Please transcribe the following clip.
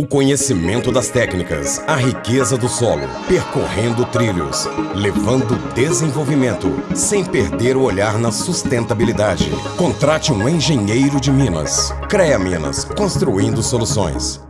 O conhecimento das técnicas, a riqueza do solo, percorrendo trilhos, levando desenvolvimento, sem perder o olhar na sustentabilidade. Contrate um engenheiro de Minas. CREA Minas, construindo soluções.